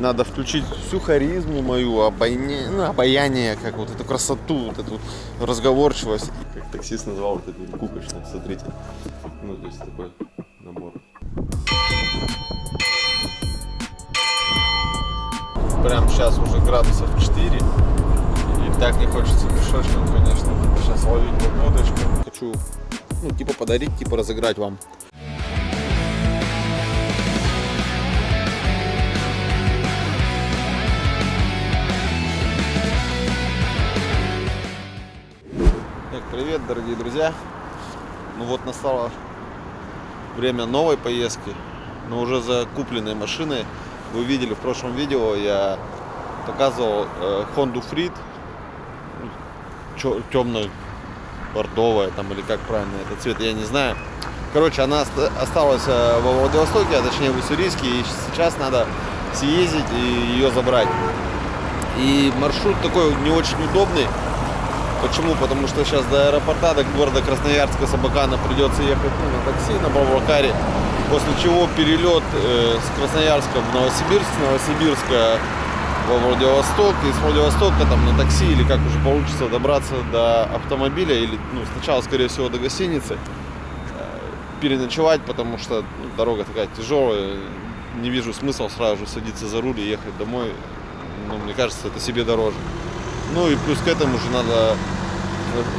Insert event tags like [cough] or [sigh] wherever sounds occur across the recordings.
надо включить всю харизму мою, обаяние, ну, обаяние, как вот эту красоту, вот эту разговорчивость. Как таксист назвал вот это кукочно, смотрите. Ну, то есть такой набор. Прям сейчас уже градусов 4. И так не хочется пешочком, конечно, сейчас ловить водочку. Хочу, ну, типа подарить, типа разыграть вам. Привет, дорогие друзья. Ну вот настало время новой поездки, но уже за купленной машиной. Вы видели в прошлом видео, я показывал э, Honda Freed, темную бордовая там или как правильно этот цвет, я не знаю. Короче, она оста- осталась э, во Владивостоке, а точнее в Уссурийске, и сейчас надо съездить и ее забрать. И маршрут такой не очень удобный. Почему? Потому что сейчас до аэропорта, до города Красноярска, Сабакана придется ехать ну, на такси, на Бавлакаре. После чего перелет э, с Красноярска в Новосибирск, с Новосибирска во Владивосток, и с Владивостока там на такси или как уже получится добраться до автомобиля, или ну, сначала, скорее всего, до гостиницы, э, переночевать, потому что ну, дорога такая тяжелая, не вижу смысла сразу же садиться за руль и ехать домой. Ну, мне кажется, это себе дороже. Ну и плюс к этому же надо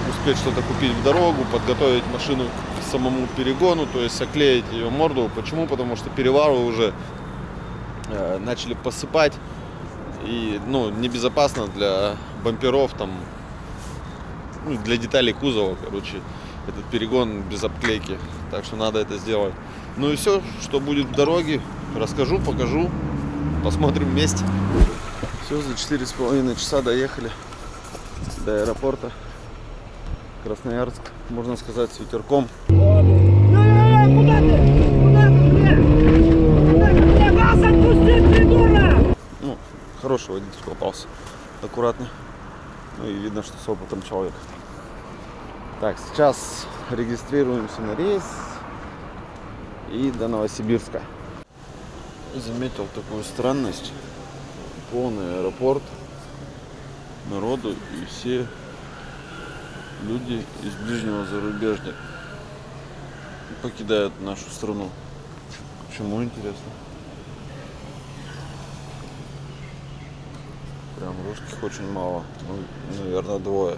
успеть что-то купить в дорогу, подготовить машину к самому перегону, то есть оклеить ее морду. Почему? Потому что перевары уже э, начали посыпать. И ну, небезопасно для бамперов, там, ну, для деталей кузова, короче, этот перегон без обклейки. Так что надо это сделать. Ну и все, что будет в дороге, расскажу, покажу, посмотрим вместе. Все, за четыре с половиной часа доехали до аэропорта. Красноярск, можно сказать, с ветерком. Ну, хороший водитель попался. Аккуратный. Ну и видно, что с опытом человек. Так, сейчас регистрируемся на рейс и до Новосибирска. Заметил такую странность. Полный аэропорт народу и все люди из ближнего зарубежья покидают нашу страну. Почему интересно? Прям русских очень мало. Ну, наверное, двое.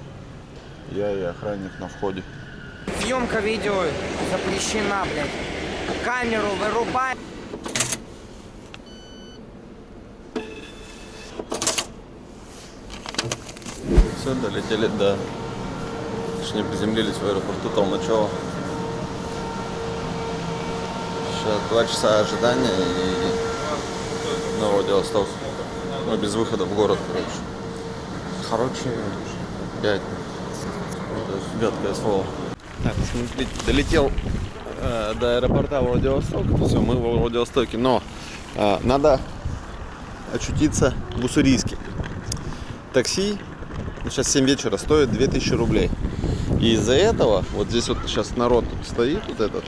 Я и охранник на входе. Съемка видео запрещена, блядь. Камеру вырубай. Все, долетели до... Точнее, приземлились в аэропорту Толмачева. Сейчас два часа ожидания и на Владивосток. Ну, без выхода в город, короче. Короче, пять. Это гадкое слово. Так, смотрите, долетел э, до аэропорта Владивосток. Все, мы во Владивостоке. Но э, надо очутиться в Уссурийске. Такси ну, сейчас 7 вечера стоит 2000 рублей. И из-за этого, вот здесь вот сейчас народ тут стоит, вот этот,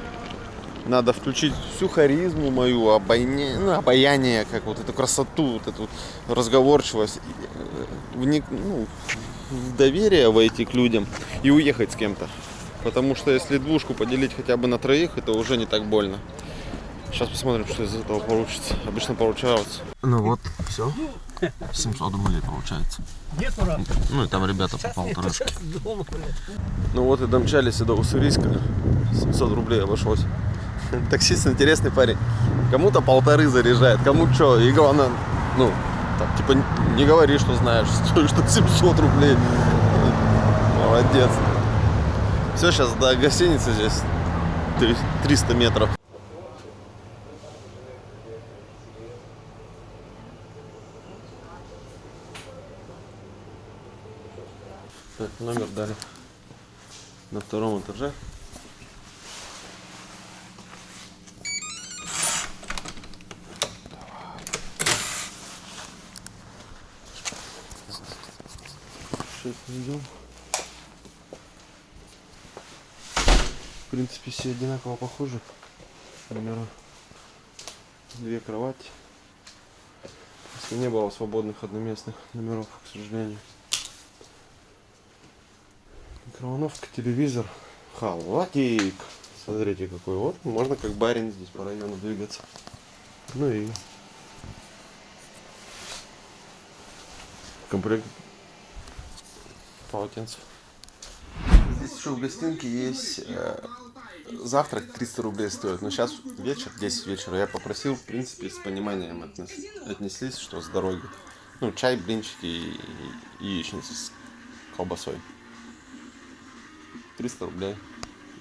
надо включить всю харизму мою, обаяние, ну, обаяние, как вот эту красоту, вот эту разговорчивость, э, вник, ну, в доверие войти к людям и уехать с кем-то. Потому что если двушку поделить хотя бы на троих, это уже не так больно. Сейчас посмотрим, что из этого получится. Обычно получается. Ну вот, все. 700 рублей получается. Ну и там ребята по полторашке. Ну вот и домчались и до Уссурийска. 700 рублей обошлось. Таксист интересный парень. Кому-то полторы заряжает, кому что. И главное, ну, так, типа не говори, что знаешь, стоишь [laughs] что 700 рублей. Молодец. Все, сейчас до гостиницы здесь 300 метров. Так, номер дали на втором этаже. Сейчас идем. В принципе, все одинаково похожи. Примерно две кровати. Не было свободных одноместных номеров, к сожалению. Микроволновка, телевизор, халатик. Смотрите какой вот. Можно как барин здесь по району двигаться. Ну и комплект полотенцев. Здесь еще в гостинке есть э, завтрак 300 рублей стоит. Но сейчас вечер, 10 вечера. Я попросил, в принципе, с пониманием отнес- отнеслись, что с дороги. Ну, чай, блинчики и, и яичница с колбасой. 300 рублей.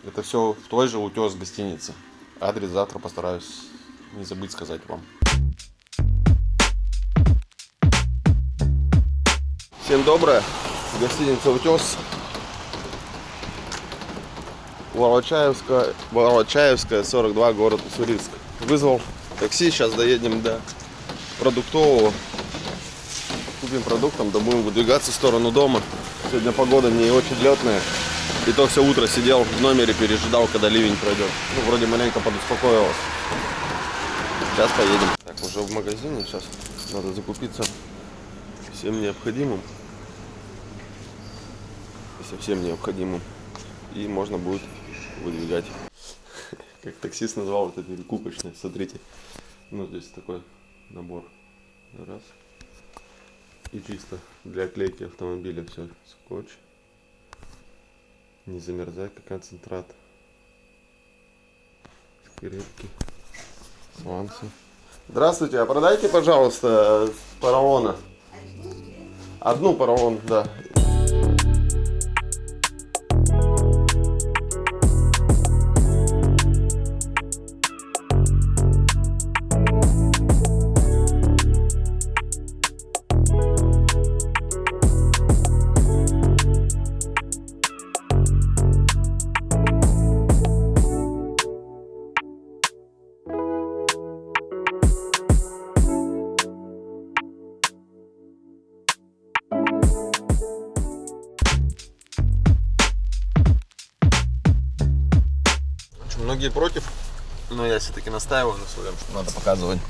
Это все в той же утес гостиницы. Адрес завтра постараюсь не забыть сказать вам. Всем доброе. Гостиница Утес. Волочаевская, Волочаевская, 42, город Уссурийск. Вызвал такси, сейчас доедем до продуктового. Купим продуктом, да будем выдвигаться в сторону дома. Сегодня погода не очень летная. И то все утро сидел в номере, пережидал, когда ливень пройдет. Ну, вроде маленько подуспокоилось. Сейчас поедем. Так, уже в магазине, сейчас надо закупиться всем необходимым. Совсем необходимым. И можно будет выдвигать. [laughs] Как таксист назвал это перекупочное. Смотрите. Ну, здесь такой набор. Раз. И чисто для клейки автомобиля все. Скотч. Не замерзайка, концентрат. Скрепки. Сланцы. Здравствуйте, а продайте, пожалуйста, поролона. Одну поролон, да. Все-таки настаиваю на своем, что надо показывать.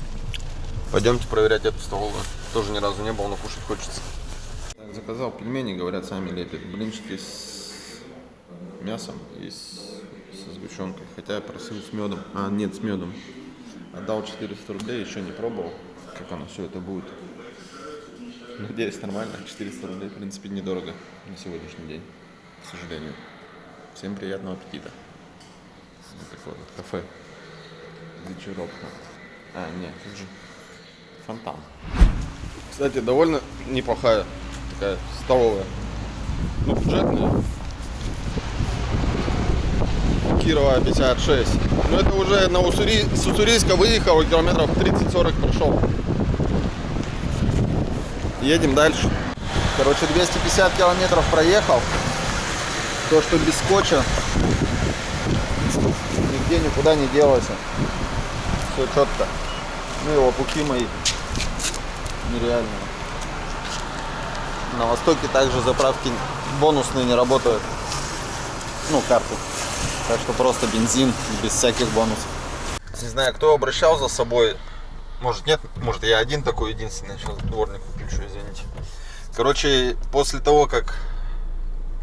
Пойдемте проверять эту столовую. Тоже ни разу не был, но кушать хочется. Так, заказал пельмени, говорят, сами лепят. Блинчики с мясом и с, со сгущенкой. Хотя я просил с медом. А, нет, с медом. Отдал 400 рублей, еще не пробовал, как оно все это будет. Надеюсь, нормально. 400 рублей, в принципе, недорого на сегодняшний день, к сожалению. Всем приятного аппетита. Вот такое вот кафе. Вечеровка. А, нет, тут же фонтан. Кстати, довольно неплохая такая столовая. Ну, бюджетная. Кирова 56. Но это уже на Уссури... с Уссурийска выехал, километров 30-40 прошел. Едем дальше. Короче, 250 километров проехал. То, что без скотча, нигде никуда не делось. Все четко. Ну и лопухи мои нереальные. На востоке также заправки бонусные не работают. Ну, карты. Так что просто бензин без всяких бонусов. Не знаю, кто обращал за собой. Может нет, может я один такой единственный. Сейчас дворник включу, извините. Короче, после того, как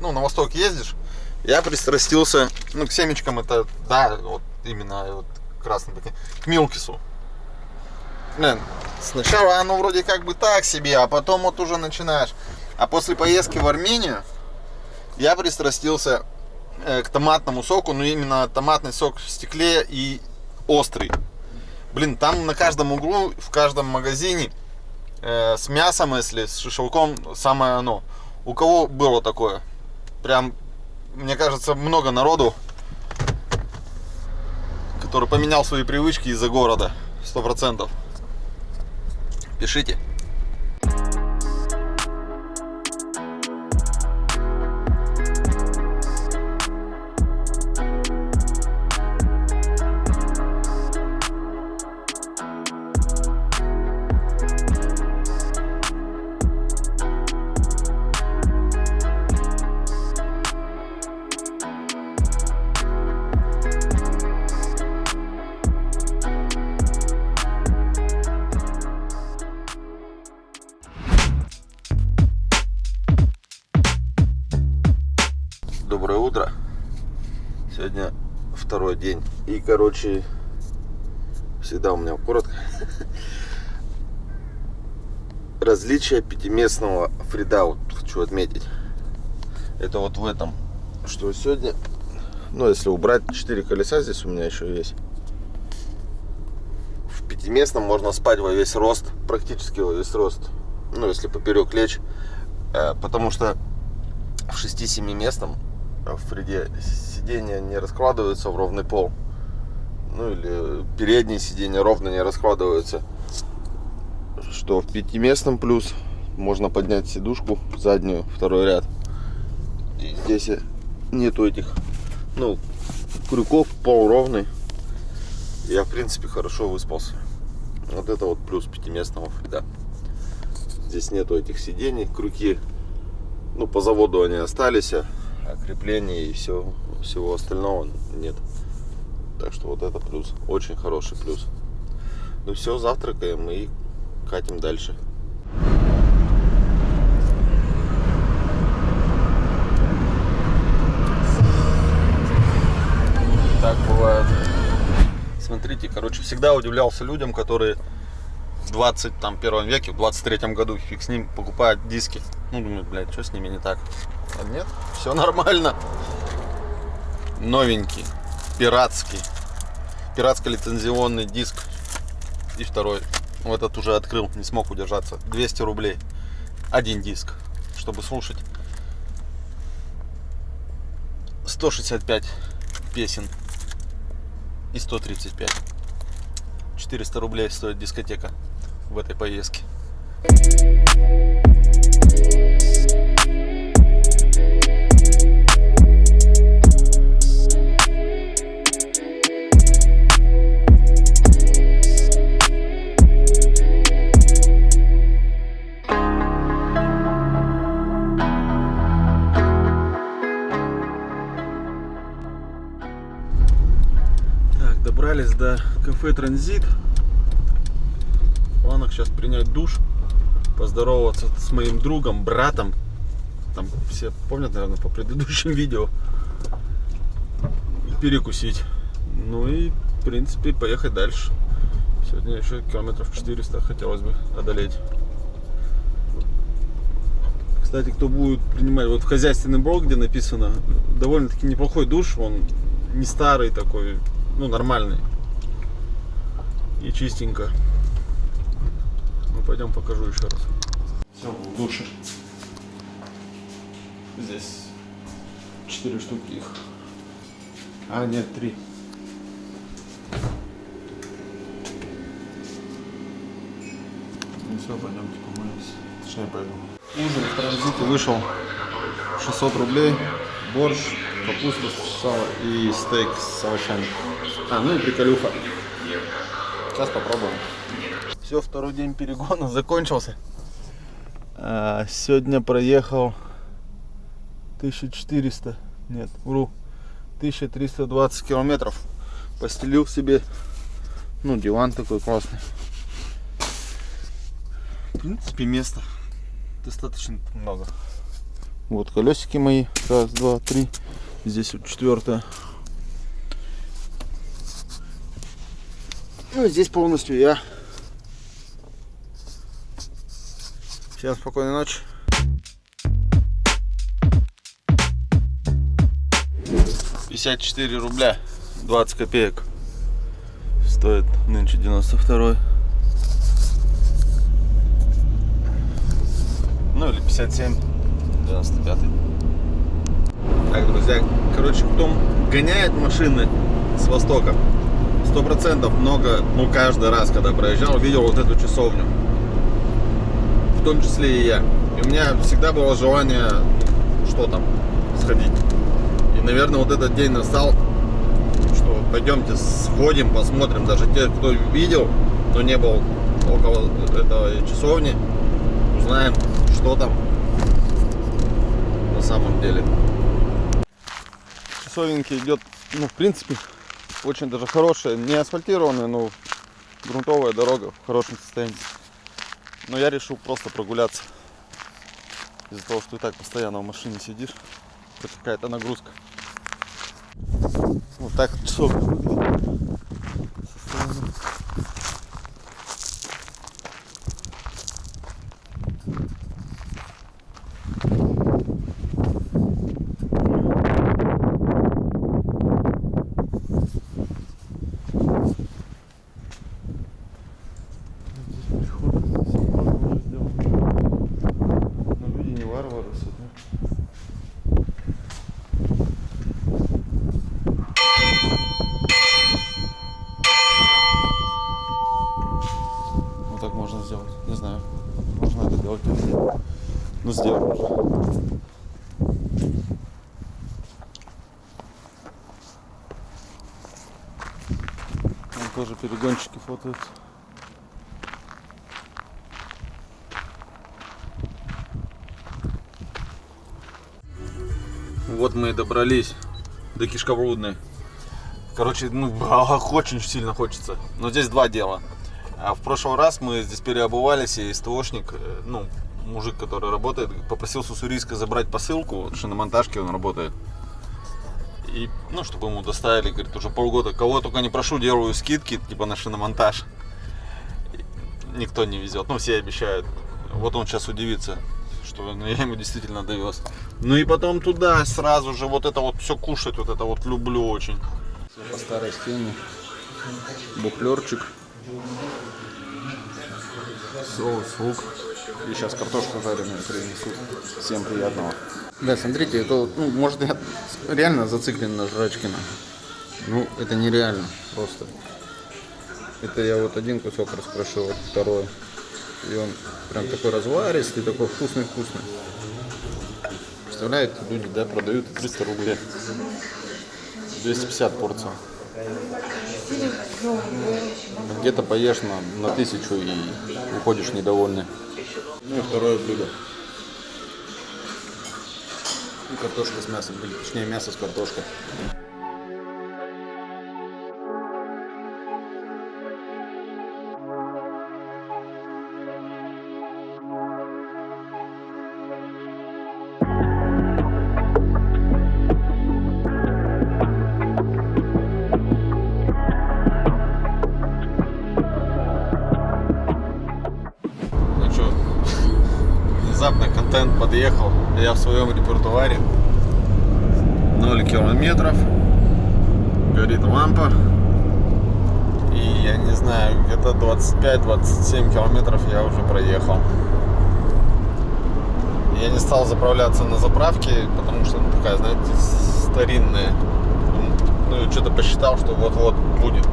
ну, на восток ездишь, я пристрастился, ну, к семечкам это, да, вот именно вот красным таким, к Милкису. Блин, сначала оно вроде как бы так себе, а потом вот уже начинаешь. А после поездки в Армению я пристрастился э, к томатному соку, ну именно томатный сок в стекле и острый. Блин, там на каждом углу, в каждом магазине э, с мясом, если с шашлыком, самое оно. У кого было такое? Прям, мне кажется, много народу, который поменял свои привычки из-за города. Сто процентов. Пишите. Короче, всегда у меня коротко. Различие пятиместного фрида, хочу отметить. Это вот в этом, что сегодня, ну, если убрать 4 колеса, здесь у меня еще есть. В пятиместном можно спать во весь рост, практически во весь рост. Ну, если поперек лечь. Э, Потому что в 6-7 местном в Фриде сиденья не раскладываются в ровный пол. Ну или передние сиденья ровно не раскладываются. Что в пятиместном плюс можно поднять сидушку заднюю, второй ряд. И здесь нету этих, ну, крюков, пол ровный. Я в принципе хорошо выспался. Вот это вот плюс пятиместного Фрида. Здесь нету этих сидений, крюки ну, по заводу они остались, а крепления и все, всего остального нет. Так что вот это плюс, очень хороший плюс. Ну все, завтракаем и катим дальше. Так бывает. Смотрите, короче, всегда удивлялся людям, которые в 21 веке, в 23 году, фиг с ним, покупают диски. Ну, думаю, блядь, что с ними не так? А нет, все нормально. Новенький, пиратский, пиратско-лицензионный диск. И второй, вот этот уже открыл, не смог удержаться. 200 рублей. Один диск, чтобы слушать. 165 песен и 135. 400 рублей стоит дискотека в этой поездке. Так, кафе Транзит. В планах сейчас принять душ, поздороваться с моим другом, братом. Там все помнят, наверное, по предыдущим [laughs] видео. Перекусить. Ну и, в принципе, поехать дальше. Сегодня еще километров 400 хотелось бы одолеть. Кстати, кто будет принимать, вот в хозяйственный блок, где написано, довольно-таки неплохой душ, он не старый такой, ну, нормальный. И чистенько. Ну, пойдем покажу еще раз. Все, душе. Здесь четыре штуки их. А, нет, три. Ну все, пойдемте помоемся. Точнее, пойду. Ужин в транзите вышел 600 рублей. Борщ, капуста, сало и стейк с овощами. А, ну и приколюха. Сейчас попробуем. Все, второй день перегона [laughs] закончился. А, сегодня проехал 1400, нет, вру, 1320 километров. Постелил себе, ну, диван такой классный. В принципе, места достаточно много. Вот колесики мои. Раз, два, три. Здесь вот четвертое. Ну и здесь полностью я. Всем спокойной ночи. Пятьдесят четыре рубля 20 копеек стоит нынче 92 ну или 57 95 так друзья короче кто гоняет машины с востока сто процентов много ну каждый раз когда проезжал видел вот эту часовню. В том числе и я. И у меня всегда было желание что там сходить. И наверное вот этот день настал что пойдемте сходим посмотрим. Даже те кто видел но не был около этой часовни узнаем что там на самом деле. Часовеньки идет, ну, в принципе, очень даже хорошая, не асфальтированная, но грунтовая дорога в хорошем состоянии. Но я решил просто прогуляться. Из-за того, что и так постоянно в машине сидишь, хоть какая-то нагрузка. Вот так часовка выглядит. Здесь приход, здесь окно уже сделано. Но люди не варвары сюда. Вот так можно сделать. Не знаю, можно это делать или нет. Ну, сделал уже. Там тоже фотают. Вот мы и добрались до Кишковрудной. Короче, ну, [laughs] очень сильно хочется. Но здесь два дела. А в прошлый раз мы здесь переобувались, и СТОшник, э, ну, мужик, который работает, попросил с Уссурийска забрать посылку, в шиномонтажке он работает. И, ну, чтобы ему доставили, говорит, уже полгода. Кого только не прошу, делаю скидки, типа на шиномонтаж. Никто не везет, ну, все обещают. Вот он сейчас удивится, что ну, я ему действительно довез. Ну и потом туда сразу же вот это вот все кушать, вот это вот люблю очень. По старой схеме. Буфлерчик. Соус, лук. И сейчас картошку жареную принесут. Всем приятного. Да, смотрите, это ну, может я реально зациклен на жрачкина. Ну, это нереально просто. Это я вот один кусок раскрошил, вот второй. И он прям такой разваристый, такой вкусный-вкусный. Представляете, люди, да, продают 300 рублей. 250 порций. Где-то поешь на, на тысячу и уходишь недовольный. Ну и второе блюдо. Kartoškas mėsas, šniai mėsas kartoška. Я в своем репертуаре. 0 километров. Горит лампа. И я не знаю, где-то 25-27 километров я уже проехал. Я не стал заправляться на заправке, потому что ну, такая, знаете, старинная. Ну и что-то посчитал, что вот-вот будет.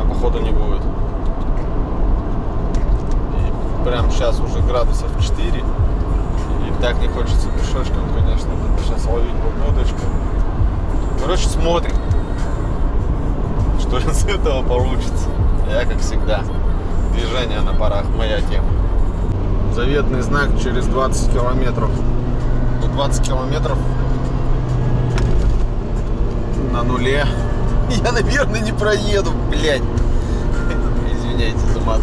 А походу не будет. И прям сейчас уже градусов 4. Так не хочется пешочком, конечно, сейчас ловить погодочку. Короче, смотрим, что из этого получится. Я, как всегда, движение на парах, моя тема. Заветный знак через 20 километров. Ну, 20 километров на нуле. [laughs] Я, наверное, не проеду, блядь. [laughs] Извиняйте за мат.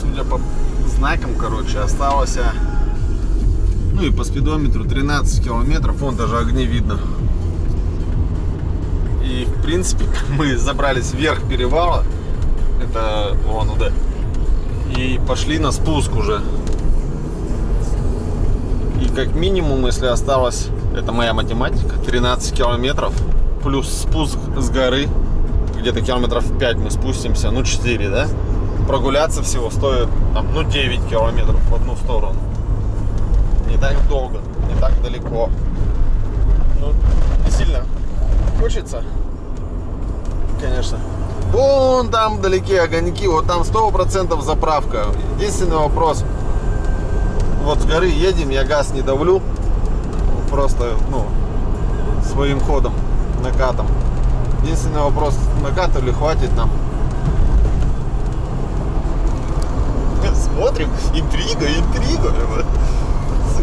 Судя по знакам, короче, осталось, а, ну и по спидометру 13 километров, вон даже огни видно. И, в принципе, [laughs] мы забрались вверх перевала, это вон туда, и пошли на спуск уже. И как минимум, если осталось, это моя математика, 13 километров, плюс спуск с горы, где-то километров 5 мы спустимся, ну 4, да? Прогуляться всего стоит, там, ну 9 километров в одну сторону. Не так долго, не так далеко. Ну, не сильно хочется, конечно. Вон там вдалеке огоньки, вот там сто процентов заправка. Единственный вопрос, вот с горы едем, я газ не давлю, просто, ну, своим ходом, накатом. Единственный вопрос, накатывали, хватит нам. [laughs] Смотрим, интрига, интрига.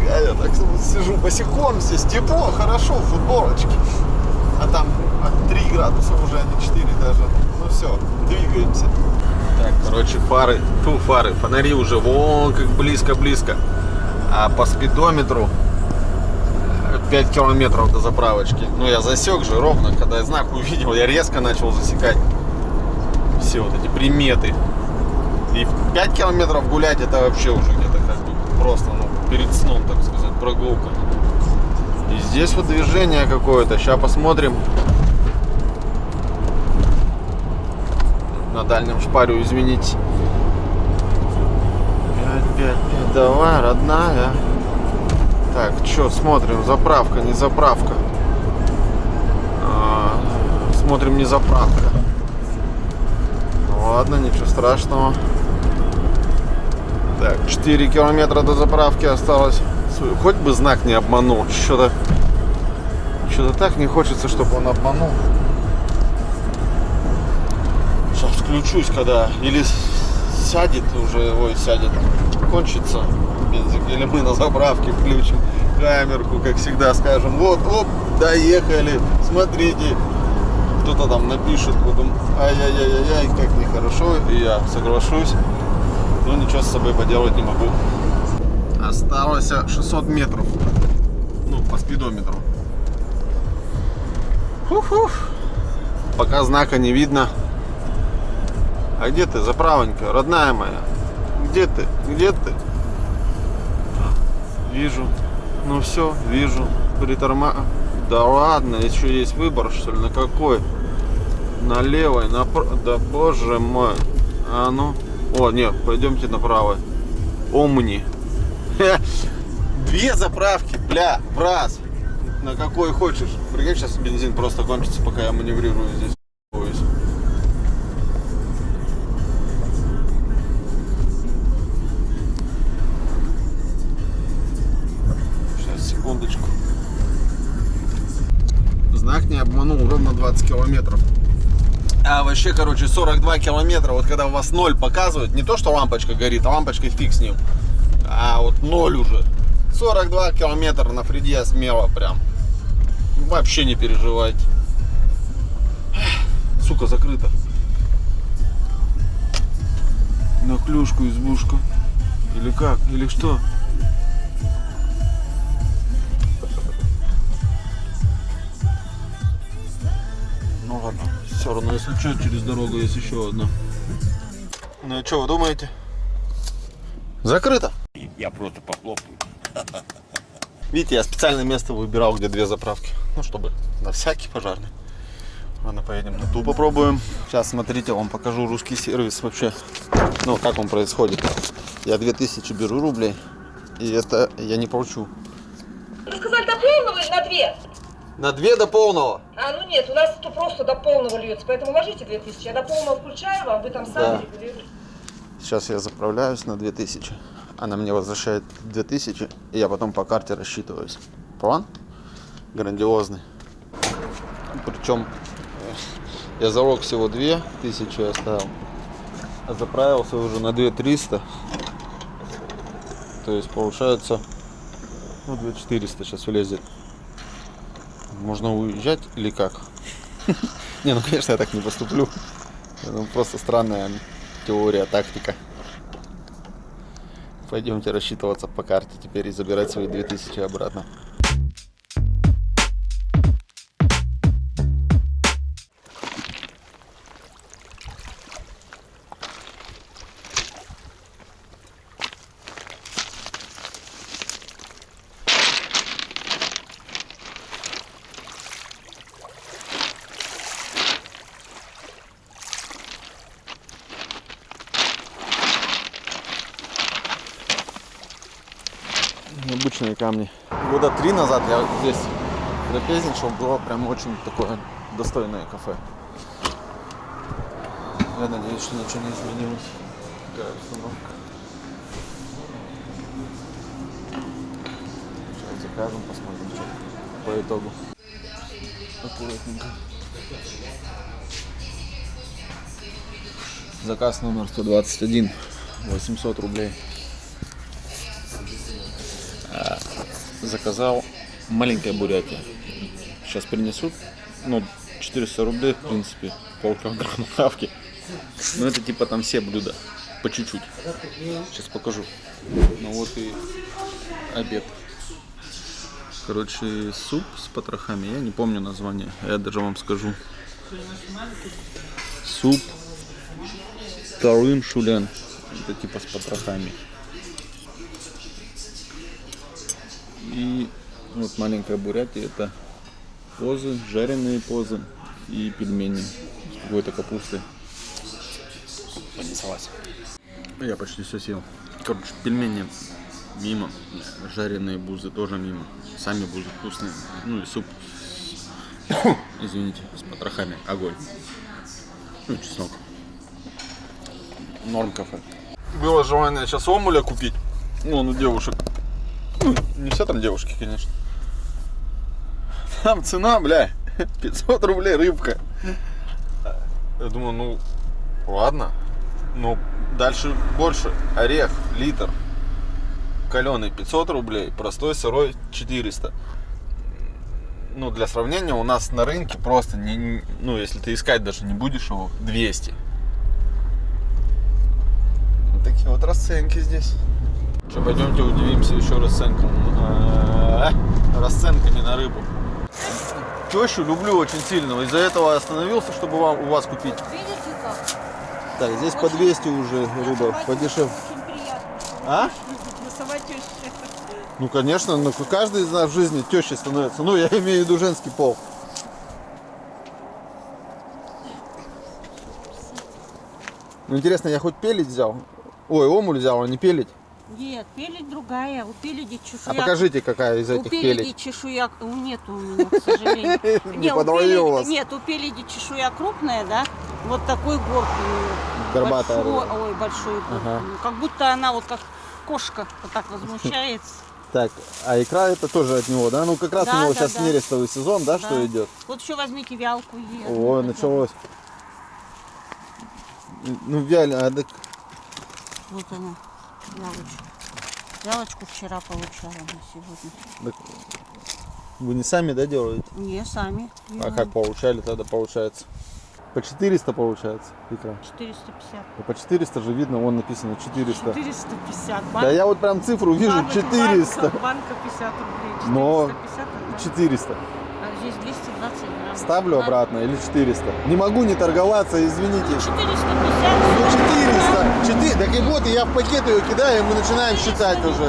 А я так сижу босиком здесь, тепло, хорошо, в футболочке. А там от 3 градуса уже, а не 4 даже. Ну все, двигаемся. Так, короче, фары, фу, фары, фонари уже вон как близко-близко. А по спидометру 5 километров до заправочки. Ну, я засек же ровно, когда я знак увидел, я резко начал засекать все вот эти приметы. И в 5 километров гулять это вообще уже где-то как бы просто, ну, перед сном, так сказать, прогулка. И здесь вот движение какое-то. Сейчас посмотрим. На дальнем шпарю, извините. 5, 5, 5, давай, родная. Так, что смотрим? Заправка, не заправка. А, смотрим, не заправка. Ладно, ничего страшного. Так, 4 километра до заправки осталось. Хоть бы знак не обманул. Что-то что-то так не хочется, чтобы он обманул. Сейчас включусь, когда или сядет уже, ой, сядет, кончится бензин, или мы на заправке включим камерку, как всегда скажем, вот, оп, доехали, смотрите, кто-то там напишет, потом, ай-яй-яй-яй, как нехорошо, и я соглашусь, но ничего с собой поделать не могу. Осталось 600 метров, ну, по спидометру. Фух-фух. Пока знака не видно. А где ты, заправонька, родная моя? Где ты? Где ты? Вижу. Ну все, вижу. Приторма... Да ладно, еще есть выбор, что ли? На какой? На левой, на Да боже мой. А ну. О, нет, пойдемте на правой. Омни. Две заправки, бля, раз. На какой хочешь. Прикинь, сейчас бензин просто кончится, пока я маневрирую здесь. Сейчас, секундочку. Знак не обманул, ровно 20 километров. А вообще, короче, 42 километра, вот когда у вас ноль показывает, не то, что лампочка горит, а лампочкой фиг с ним, а вот ноль уже. 42 километра на Фриде смело прям. Вообще не переживайте. Сука, закрыто. На клюшку избушка. Или как? Или что? Все равно, если что, через дорогу есть еще одна. Ну и что вы думаете? Закрыто. Я просто похлопаю. Видите, я специальное место выбирал, где две заправки. Ну, чтобы на всякий пожарный. Ладно, поедем на ту попробуем. Сейчас, смотрите, вам покажу русский сервис вообще. Ну, как он происходит. Я 2000 беру рублей. И это я не получу. Вы сказали до полного или на две? На две до полного. А, ну нет, у нас то просто до полного льется, поэтому ложите 2000. Я до полного включаю вам, вы там сами Да. регулируете. Сейчас я заправляюсь на 2000. Она мне возвращает 2000. И я потом по карте рассчитываюсь. План грандиозный. Причем э, я залог всего 2000 оставил. А заправился уже на 2300. То есть получается ну, 2400 сейчас влезет. Можно уезжать или как? [laughs] Не, ну конечно я так не поступлю. Ну, просто странная теория, тактика. Пойдемте рассчитываться по карте теперь и забирать свои 2000 обратно. Необычные камни. Года три назад я здесь трапезничал, было прям очень такое достойное кафе. Я надеюсь, что ничего не изменилось. Такая обстановка. Сейчас закажем, посмотрим, что по итогу. Аккуратненько. Заказ номер 121, 800 рублей. Заказал маленькая бурятия. Сейчас принесут, ну, 400 рублей, в принципе, полкилограмма [laughs] хавки. Но это типа там все блюда, по чуть-чуть. Сейчас покажу. Ну вот и обед. Короче, суп с потрохами. Я не помню название. Я даже вам скажу. Суп Тарын Шулен. Это типа с потрохами. И вот маленькая бурятия. Это позы, жареные позы и пельмени с какой-то капустой. Понеслась. Я почти все съел. Короче, пельмени мимо. Жареные бузы тоже мимо. Сами бузы вкусные. Ну и суп. [coughs] Извините, с потрохами. Огонь. Ну, чеснок. Норм кафе. Было желание сейчас омуля купить. Вон у девушек. Ну, не все там девушки, конечно. Там цена, бля, [laughs] 500 рублей рыбка. Я думаю, ну, ладно. Но дальше больше. Орех, литр. Каленый 500 рублей, простой сырой 400. Ну, для сравнения, у нас на рынке просто, не, ну, если ты искать даже не будешь его, 200. Вот такие вот расценки здесь. Что, пойдемте удивимся еще расценкам. э, Расценками на рыбу. Тещу люблю очень сильно. Из-за этого остановился, чтобы вам, у вас купить. Видите как? Так, здесь по 200 уже рыба, подешевле. Очень. А? Ну, конечно, ну, каждый из нас в жизни тещей становится. Ну, я имею в виду женский пол. Ну, интересно, я хоть пелить взял? Ой, омуль взял, а не пелить? Нет, пелить другая. У пеледи А чешуя. покажите, какая из у этих пеледи пелить. чешуя у- нету у меня, к сожалению. [laughs] Не у пеледи- вас. Нет, у пеледи чешуя крупная, да? Вот такой горб у нее. Горбатая ой, большой горб. Как будто она вот как кошка вот так возмущается. [laughs] Так, а икра это тоже от него, да? Ну, как раз у Да, него да, сейчас да. нерестовый сезон, да, что Да. идет? Вот еще возьмите вялку. ей. Ой, началось. Ну, вяль, а так Вот она, вялочка. Вялочку вчера получала на сегодня. Так, Вы не сами, да, делаете? Не, сами. А делаем. как получали тогда получается? По 400 получается икра. 450. Ну, По 400 же видно, вон написано 400. 450. Да я вот прям цифру вижу, банка- 400. Банка, банка 50 рублей. Но 450 рублей. 400. А здесь 220 грамм. Ставлю обратно или 400? Не могу не торговаться, извините. 450. Ну 400. 4. Так и вот, и я в пакет ее кидаю, и мы начинаем считать уже.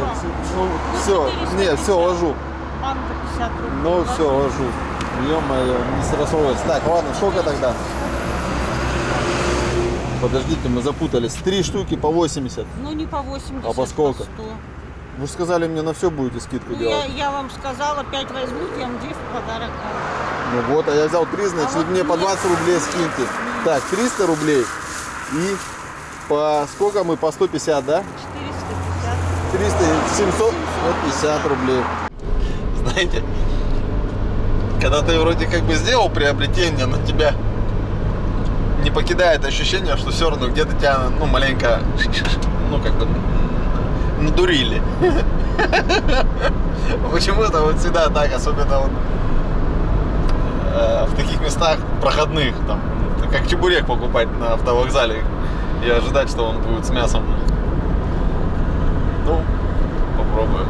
Ну, все, 450. не, все, ложу. Банка 50 рублей. Ну все, ложу. Ё-моё, не сросовывается. Так, ладно, сколько тогда? Подождите, мы запутались. Три штуки по 80. Ну не по 80, А по сколько? 100. Вы же сказали, мне на все будете скидку Ну, я, делать. я вам сказала, 5 возьмут, я вам 2 в подарок. Ну вот, а я взял 3, значит, А вот мне по нет. 20 рублей скиньте. Так, 300 рублей. И по сколько мы? По 150, да? 450. 300, 750 рублей. Знаете, когда ты вроде как бы сделал приобретение, но тебя не покидает ощущение, что все равно где-то тебя, ну, маленько, ну, как бы, надурили. [laughs] Почему-то вот всегда так, особенно вот э, в таких местах проходных, там, как чебурек покупать на автовокзале и ожидать, что он будет с мясом. Ну, попробуем.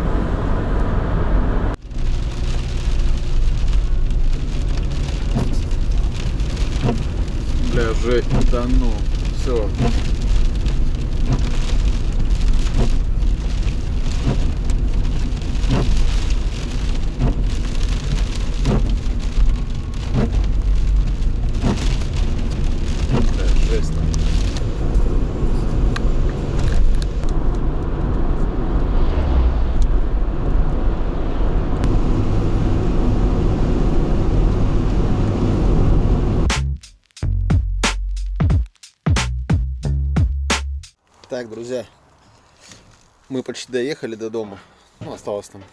Бля, же, да ну, все. Почти доехали до дома. Ну, осталось там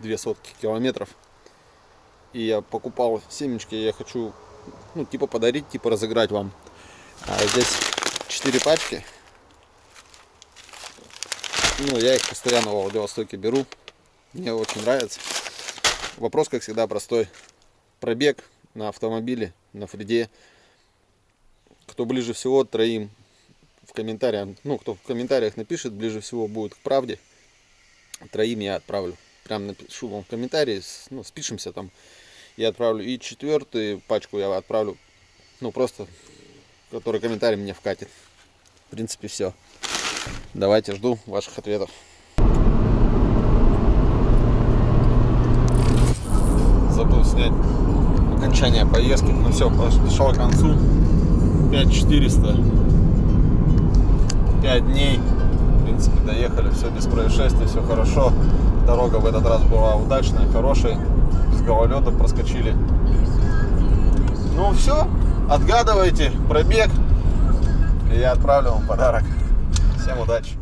две сотки километров. И я покупал семечки, я хочу, ну, типа подарить, типа разыграть вам. А здесь четыре пачки. Ну, я их постоянно в Владивостоке беру. Мне очень нравится. Вопрос, как всегда, простой. Пробег на автомобиле, на Фриде. Кто ближе всего, троим в комментариях, ну, кто в комментариях напишет, ближе всего будет к правде. Троим я отправлю прям напишу вам в комментарии, ну, спишемся там, я отправлю. И четвертую пачку я отправлю, ну, просто, который комментарий мне вкатит. В принципе, все. Давайте, жду ваших ответов. Забыл снять окончание поездки. Ну все, подошел к концу. 5400. 5 дней. В принципе, доехали. Все без происшествий, все хорошо. Дорога в этот раз была удачная, хорошая. Без гололеда проскочили. Ну все, отгадывайте пробег. И я отправлю вам подарок. Всем удачи.